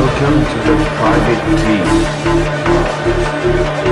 Welcome to the private team.